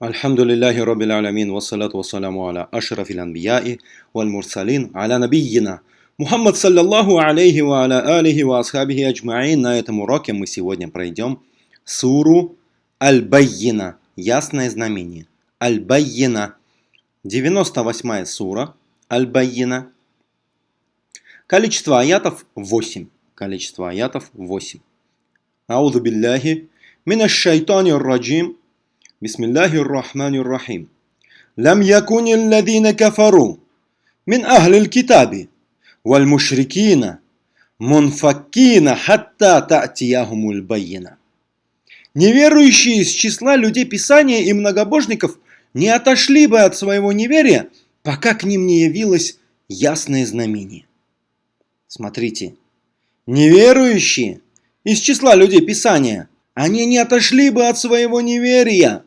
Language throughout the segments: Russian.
الحمد لله رب العالمين والصلاة والسلام على أشرف الأنبياء والمرسلين على نبينا Мухаммад саллаллаху алейхи ва аля алихи ва асхабихи аджмаин. На этом уроке мы сегодня пройдем суру Аль-Баййина. Ясное знамение. Аль-Баййина. 98 сура Аль-Баййина. Количество аятов 8. Количество аятов 8. Аузу билляхи минаш шайтани раджим. بسم الله الرحمن الرحيم. لم يكن الذين كفروا من أهل الكتاب والمشركين мунфаккина حتى تأتيهم البينة. Неверующие из числа людей Писания и многобожников не отошли бы от своего неверия, пока к ним не явилось ясное знамение. Смотрите, неверующие из числа людей Писания, они не отошли бы от своего неверия,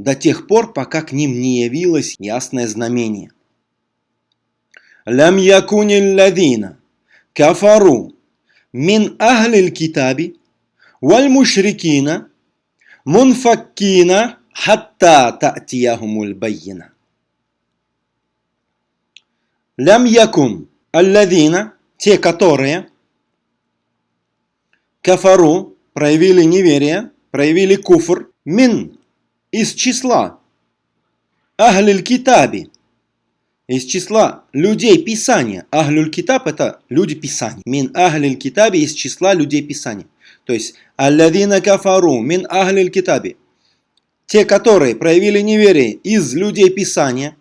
до тех пор, пока к ним не явилось ясное знамение. «Лям якуни лавина, кафару, мин ахлиль китаби, валь мушрикина, мунфаккина, хатта та'тияхумуль байина». «Лям якун аллавина» – те, которые кафару проявили неверие, проявили куфр, мин из числа, ахлиль китаби, из числа людей Писания. Ахлюль Китаб это люди Писания. Мин Ахлиль Китаби из числа людей Писания. То есть Алладина Кафару мин Ахлиль Китаби. Те, которые проявили неверие из людей Писания,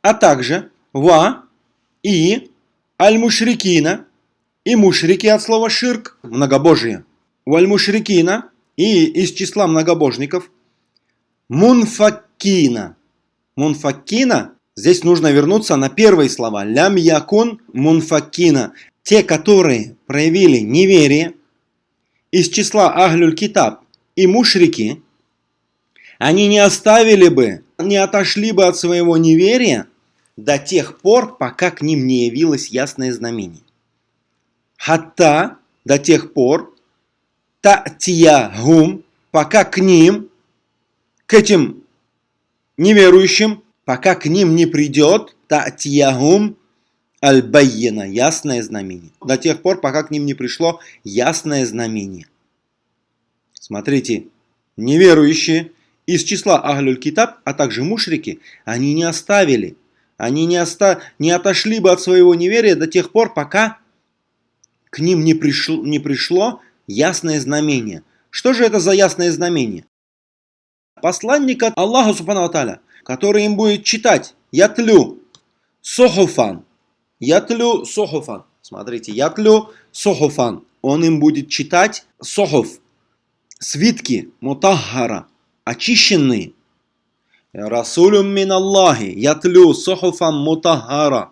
а также Ва и Аль-Мушрикина и мушрики от слова ширк, многобожие. У Аль-Мушрикина и из числа многобожников Мунфаккина. Мунфаккина Здесь нужно вернуться на первые слова. Лям якун мунфакина. Те, которые проявили неверие из числа Ахлюль Китаб и мушрики, они не оставили бы, не отошли бы от своего неверия до тех пор, пока к ним не явилось ясное знамение. Хатта до тех пор, татия гум, пока к ним, к этим неверующим, пока к ним не придет татьягум аль-байена, ясное знамение. До тех пор, пока к ним не пришло ясное знамение. Смотрите, неверующие из числа Ахлюль Китаб, а также мушрики, они не оставили, они не, оста... не отошли бы от своего неверия до тех пор, пока к ним не пришло, не пришло ясное знамение. Что же это за ясное знамение? Посланник от Аллаха Субхану Аталя – который им будет читать. Ятлю сохуфан. Ятлю сохуфан. Смотрите, ятлю сохуфан. Он им будет читать сохуф. Свитки мутахара. Очищенные. Расулюм мин Аллахи. Ятлю сохуфан мутахара.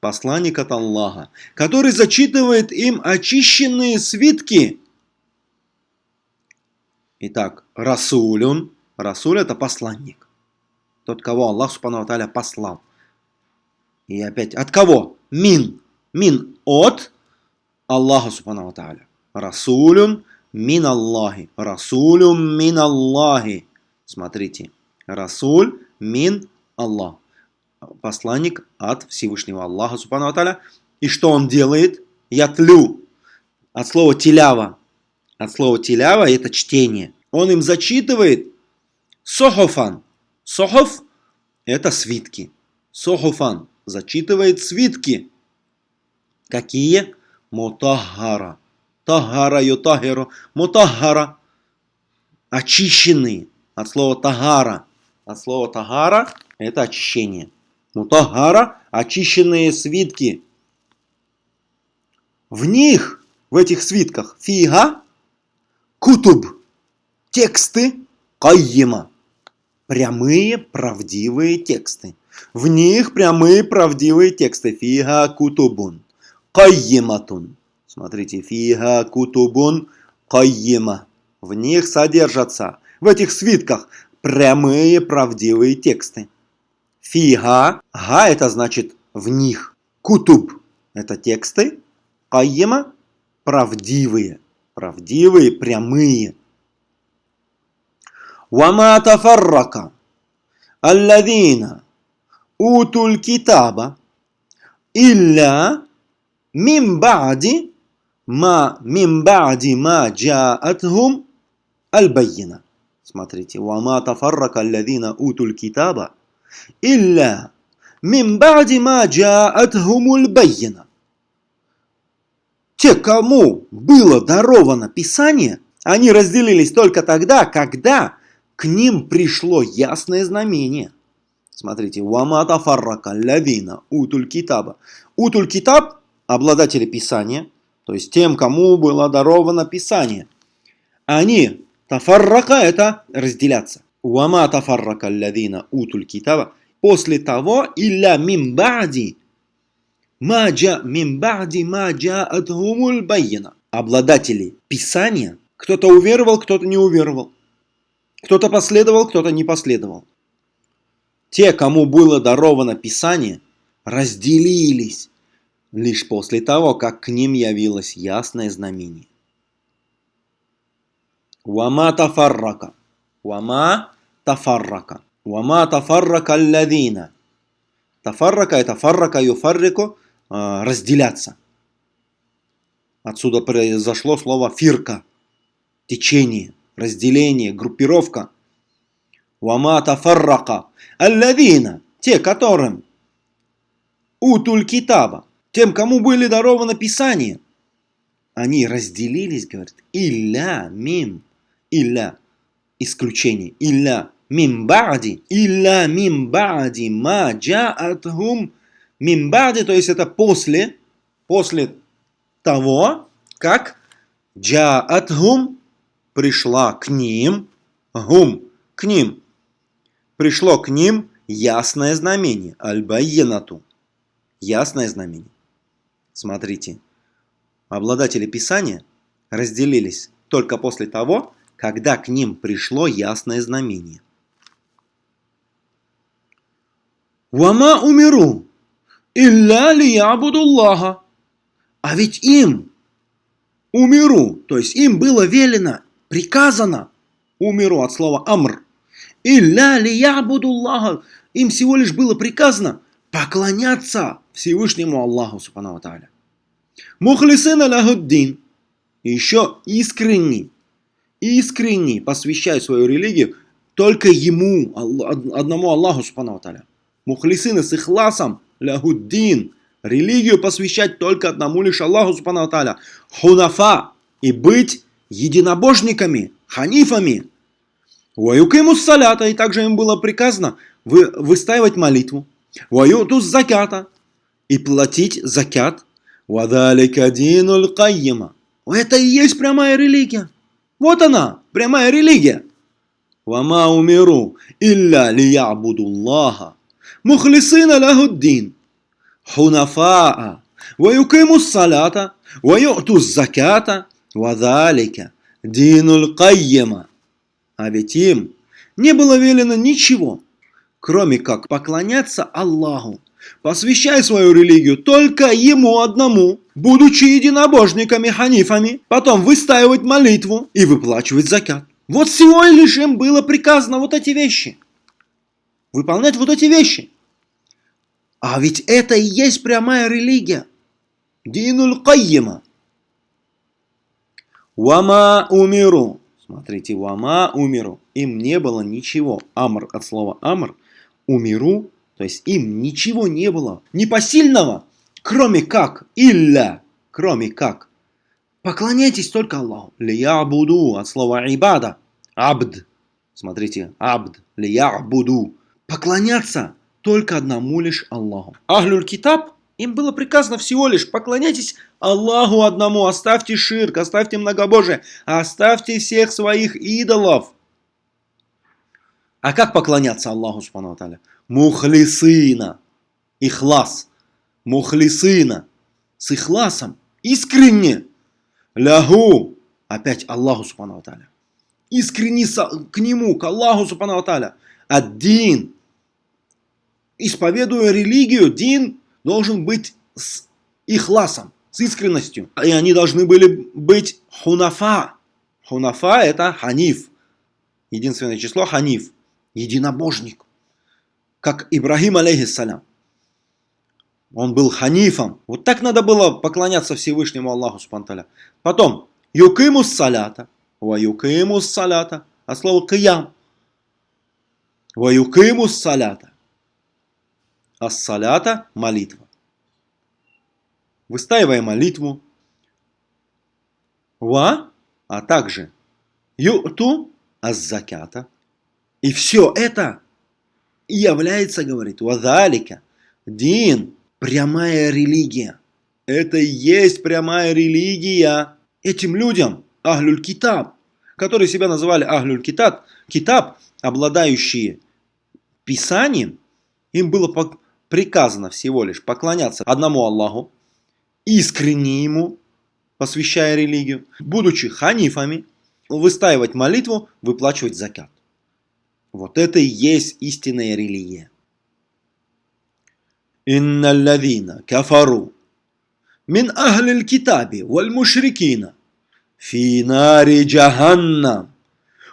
Посланник от Аллаха, который зачитывает им очищенные свитки. Итак, Расулюн. Расуль это посланник тот, кого Аллах Субхану Аталя послал. И опять, от кого? Мин. Мин от Аллаха Субхану Аталя. Расулюн мин Аллахи. Расулюн мин Аллахи. Смотрите. Расуль мин Аллах. Посланник от Всевышнего Аллаха Субхану Аталя. И что он делает? Я тлю. От слова телява. От слова телява это чтение. Он им зачитывает сохофан. Сохов – это свитки. Сохофан зачитывает свитки. Какие? Мутахара. Тахара ютахиру. Мутахара. Очищенные. От слова тагара. От слова тагара – это очищение. Мутахара – очищенные свитки. В них, в этих свитках, фига, кутуб, тексты, кайима прямые правдивые тексты. В них прямые правдивые тексты. Фига кутубун. Кайематун. Смотрите, фига кутубун кайема. В них содержатся, в этих свитках, прямые правдивые тексты. Фига, га это значит в них. Кутуб это тексты. Кайема правдивые Правдивые, прямые. وما تفرق الذين أوتوا الكتاب إلا من بعد ما من بعد ما جاءتهم البينة Смотрите, وما تفرق الذين أوتوا الكتاب إلا من بعد ما جاءتهم البينة те, кому было даровано Писание, они разделились только тогда, когда к ним пришло ясное знамение. Смотрите, «Вамата фаррака лавина утуль китаба». Утуль китаб – обладатели Писания, то есть тем, кому было даровано Писание. Они, тафаррака – это разделяться. «Вама тафаррака лавина утуль китаба» после того, «Илля мимбади» Маджа мимбади маджа атгумуль байена. Обладатели Писания, кто-то уверовал, кто-то не уверовал. Кто-то последовал, кто-то не последовал. Те, кому было даровано Писание, разделились лишь после того, как к ним явилось ясное знамение. Вама тафаррака. Вама тафаррака. Вама тафаррака алладина. Тафаррака это фаррака юфаррику разделяться. Отсюда произошло слово фирка. Течение разделение, группировка. Вама тафаррака. Аллавина. Те, которым утуль китаба. Тем, кому были дарованы Писания. Они разделились, говорит, илля мим. Илля. Исключение. Илля мим бади. Илля мим бади ма джаатхум мим бади. То есть это после, после того, как джаатхум пришла к ним, гум, к ним, пришло к ним ясное знамение, аль-байенату, ясное знамение. Смотрите, обладатели Писания разделились только после того, когда к ним пришло ясное знамение. Вама умиру, илля лиябудуллаха. А ведь им, умиру, то есть им было велено приказано, умеру от слова амр, илля ли я буду Аллаха, им всего лишь было приказано поклоняться Всевышнему Аллаху, субхану тааля. Мухлисин аляхуддин, еще искренний, искренний посвящает свою религию только ему, одному Аллаху, субхану тааля. Мухлисины с ихласом, ляхуддин, религию посвящать только одному лишь Аллаху, субхану тааля. Хунафа, и быть единобожниками, ханифами. Ваюкимус салята, и также им было приказано вы, выстаивать молитву. Ваютус закята, и платить закят. Вадалика динул кайима. Это и есть прямая религия. Вот она, прямая религия. Вама умиру, илля лиябудуллаха. Мухлисина лахуддин. Хунафаа. Ваюкимус салята. Ваютус закята. Вадалика динуль кайема. А ведь им не было велено ничего, кроме как поклоняться Аллаху, посвящая свою религию только Ему одному, будучи единобожниками ханифами, потом выстаивать молитву и выплачивать закят. Вот всего лишь им было приказано вот эти вещи. Выполнять вот эти вещи. А ведь это и есть прямая религия. Динуль кайема. Вама умиру. Смотрите, вама умиру. Им не было ничего. Амр от слова амр. Умиру. То есть им ничего не было. Непосильного. Кроме как. Илля. Кроме как. Поклоняйтесь только Аллаху. Лия буду от слова ибада. Абд. Смотрите, абд. Лия буду. Поклоняться только одному лишь Аллаху. Ахлюль китаб им было приказано всего лишь поклоняйтесь Аллаху одному, оставьте ширк, оставьте многобожие, оставьте всех своих идолов. А как поклоняться Аллаху, субхану аталя? Мухлисына, ихлас, мухлисына, с ихласом, искренне, лягу, опять Аллаху, субхану аталя. Искренне к Нему, к Аллаху, субхану аталя. Один, исповедуя религию, дин, должен быть с ихласом, с искренностью. И они должны были быть хунафа. Хунафа это ханиф. единственное число ханиф, единобожник, как Ибрагим алейхиссалям. Он был ханифом. Вот так надо было поклоняться Всевышнему Аллаху Субтитры. Потом, юкимус салята, ва юкимус салята, а слово киям. Ва юкимус салята. А салята – молитва. Выстаивая молитву. Ва, а также юту аз-закята. И все это является, говорит, вадалика, дин, прямая религия. Это и есть прямая религия. Этим людям, Ахлюль Китаб, которые себя называли Ахлюль Китаб, Китаб, обладающие Писанием, им было приказано всего лишь поклоняться одному Аллаху, искренне Ему, посвящая религию, будучи ханифами, выстаивать молитву, выплачивать закят. Вот это и есть истинная религия. Инна лавина кафару мин ахлил китаби валь мушрикина фи нари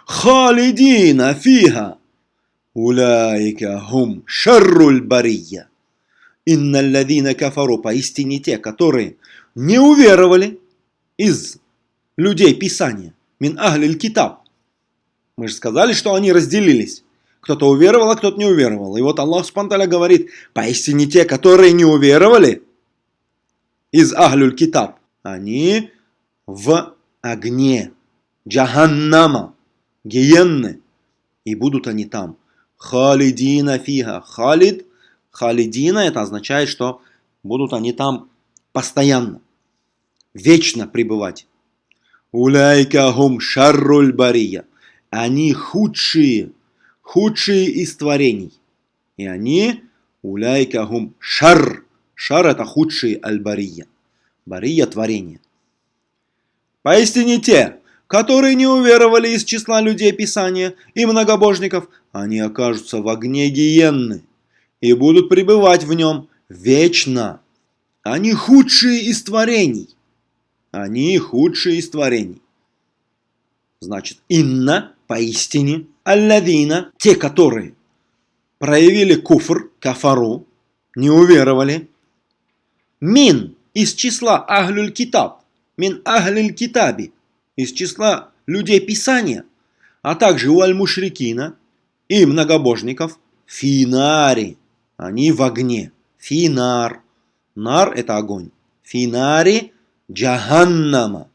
халидина фиха Уляйка хум шарруль бария. Инна ладина кафару, поистине те, которые не уверовали из людей Писания, мин ахлиль китаб. Мы же сказали, что они разделились. Кто-то уверовал, а кто-то не уверовал. И вот Аллах Субтитры говорит, поистине те, которые не уверовали из ахлюль китаб, они в огне джаханнама, гиенны, и будут они там. Халидина фига. Халид, халидина, это означает, что будут они там постоянно, вечно пребывать. Уляйка хум шарруль бария. Они худшие худшие из творений. И они уляйка гум шар. Шар это худшие аль-бария. Бария творение. Поистине те, которые не уверовали из числа людей Писания и многобожников, они окажутся в огне гиенны и будут пребывать в нем вечно. Они худшие из творений. Они худшие из творений. Значит, инна поистине аллавина, те, которые проявили куфр, кафару, не уверовали, мин из числа ахлюль китаб, мин ахлюль китаби, из числа людей Писания, а также у аль-мушрикина и многобожников, финари, они в огне, финар, нар это огонь, финари джаханнама,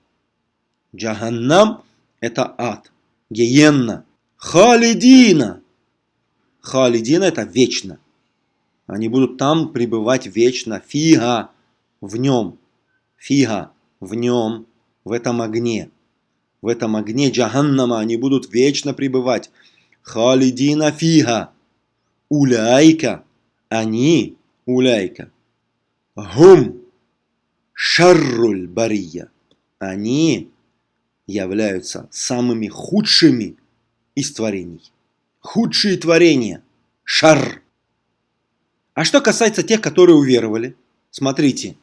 джаханнам это ад, гиенна, Халидина. Халидина это вечно. Они будут там пребывать вечно. Фига в нем. Фига в нем, в этом огне. В этом огне Джаханнама они будут вечно пребывать. Халидина фига. Уляйка. Они, уляйка. Гум. Шарруль бария. Они являются самыми худшими из творений. Худшие творения. Шар. А что касается тех, которые уверовали, смотрите,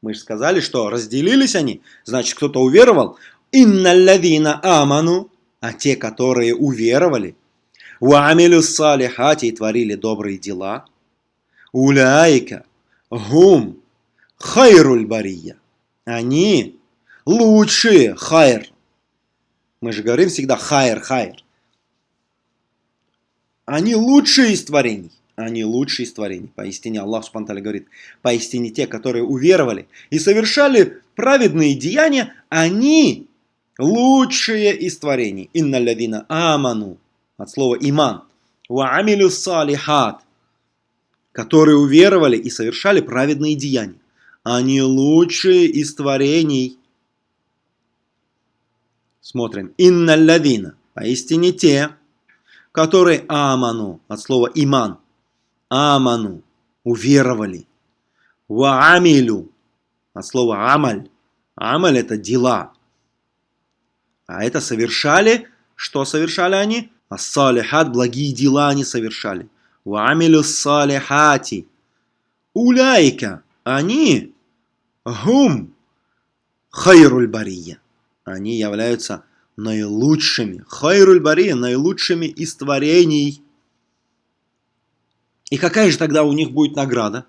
мы же сказали, что разделились они, значит кто-то уверовал. Инналлавина аману, а те, которые уверовали, уамилю салихати и творили добрые дела, уляйка, гум, хайруль бария. Они лучшие, хайр. Мы же говорим всегда хайр, хайр. Они лучшие из творений. Они лучшие из творений. Поистине Аллах Субтитры говорит, поистине те, которые уверовали и совершали праведные деяния, они лучшие из творений. Инна лявина аману. От слова иман. Ва амилю салихат. Которые уверовали и совершали праведные деяния. Они лучшие из творений. Смотрим. Инна лявина. Поистине те, которые аману, от слова иман, аману, уверовали, ва амилю, от слова амаль, амаль это дела, а это совершали, что совершали они? Ассалихат, благие дела они совершали. Ва амилю салихати. Уляйка, они, гум, хайруль бария. Они являются наилучшими. Хайруль бария наилучшими из творений. И какая же тогда у них будет награда?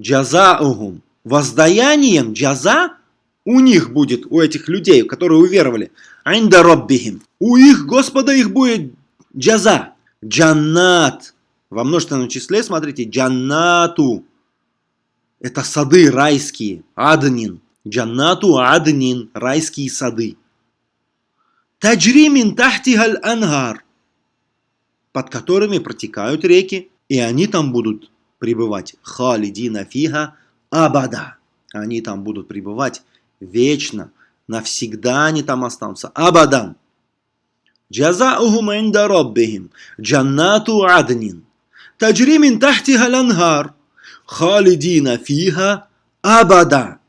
Джазаухум. Воздаянием джаза у них будет, у этих людей, которые уверовали. Айнда роббихим. У их Господа их будет джаза. Джаннат. Во множественном числе, смотрите, джаннату. Это сады райские. Аднин. Джаннату аднин. Райские сады. Таджримин тахтигаль ангар. Под которыми протекают реки. И они там будут пребывать. Халидина фига абада. Они там будут пребывать вечно. Навсегда они там останутся. Абадан. جزاؤهم عند ربهم جنات عدن تجري من تحتها الأنهار خالدين فيها أبدا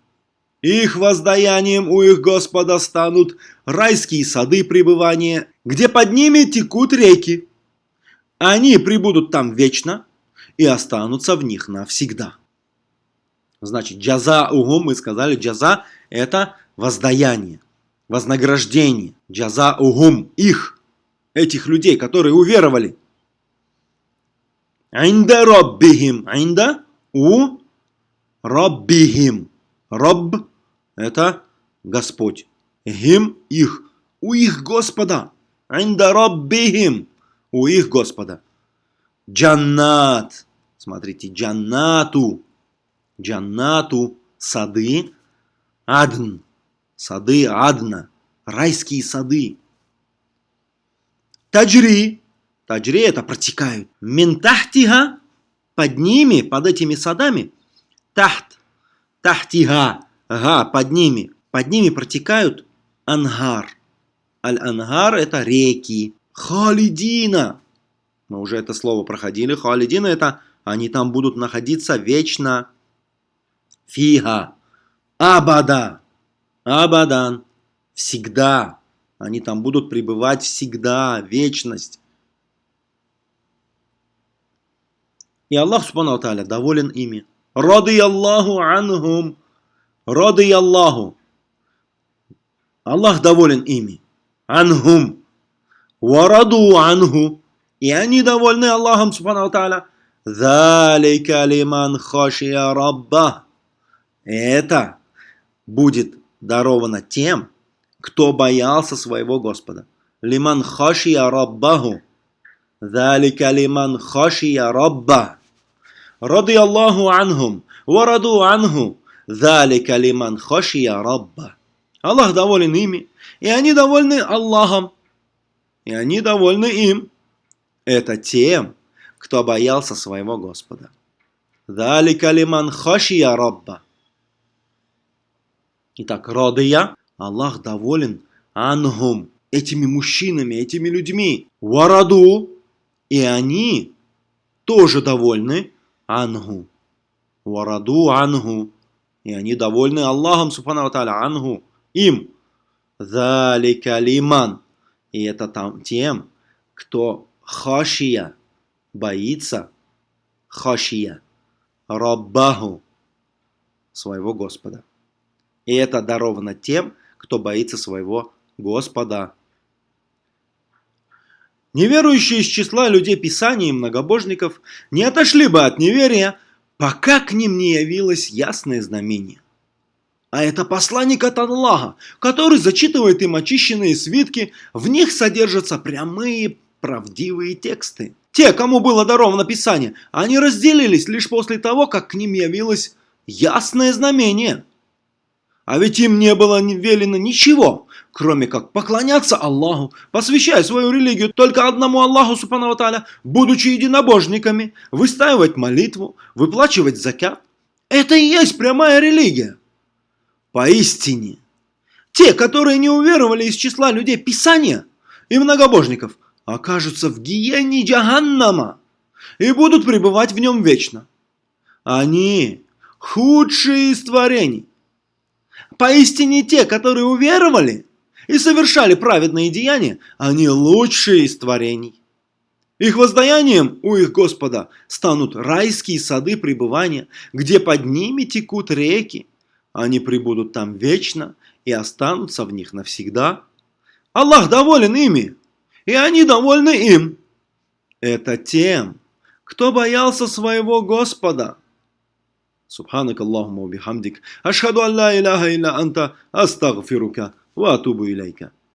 Их воздаянием у их Господа станут райские сады пребывания, где под ними текут реки. Они прибудут там вечно и останутся в них навсегда. Значит, джаза угум, мы сказали, джаза – это воздаяние, вознаграждение. Джаза угум, их, этих людей, которые уверовали. Инда роббихим, инда у роббихим. Роб – это Господь. Гим – их, у их Господа. Инда роббихим, у их Господа. Джаннат, смотрите, джаннату, джаннату, сады, адн, сады адна, райские сады. Таджри, таджри это протекают. Ментахтига, под ними, под этими садами, тахт, тахтига, ага, под ними, под ними протекают ангар. Аль-ангар это реки. Халидина, мы уже это слово проходили. Халидина это они там будут находиться вечно. Фига. Абада. Абадан. Всегда. Они там будут пребывать всегда. Вечность. И Аллах Субхану Тааля доволен ими. Рады Аллаху анхум. Рады Аллаху. Аллах доволен ими. Анхум. Вараду анху. И они довольны Аллахом, Субхану Тааля. Залика лиман хошия рабба. Это будет даровано тем, кто боялся своего Господа. Лиман хошия раббаху. Залика лиман хошия рабба. Рады Аллаху анхум. Вараду анху. Залика лиман хошия рабба. Аллах доволен ими, и они довольны Аллахом, и они довольны им это тем, кто боялся своего Господа. Далика лиман хашия Рабба. Итак, родия, Аллах доволен ангум, этими мужчинами, этими людьми. Вараду, и они тоже довольны ангу. Вараду ангу, и они довольны Аллахом, субхану та'аля, ангу, им. Залика лиман, и это там тем, кто хашия, боится, хашия, раббаху, своего Господа. И это даровано тем, кто боится своего Господа. Неверующие из числа людей Писания и многобожников не отошли бы от неверия, пока к ним не явилось ясное знамение. А это посланник от Аллаха, который зачитывает им очищенные свитки, в них содержатся прямые правдивые тексты. Те, кому было даровано Писание, они разделились лишь после того, как к ним явилось ясное знамение. А ведь им не было велено ничего, кроме как поклоняться Аллаху, посвящая свою религию только одному Аллаху, Субхану Таля, будучи единобожниками, выстаивать молитву, выплачивать закят. Это и есть прямая религия. Поистине, те, которые не уверовали из числа людей Писания и многобожников – окажутся в гиене Джаганнама и будут пребывать в нем вечно. Они худшие из творений. Поистине те, которые уверовали и совершали праведные деяния, они лучшие из творений. Их воздаянием у их Господа станут райские сады пребывания, где под ними текут реки. Они пребудут там вечно и останутся в них навсегда. Аллах доволен ими, и они довольны им. Это тем, кто боялся своего Господа. سبحانك اللهم وبحمدك أشهد أن لا إله إلا أنت أستغفرك وأتوب إليك.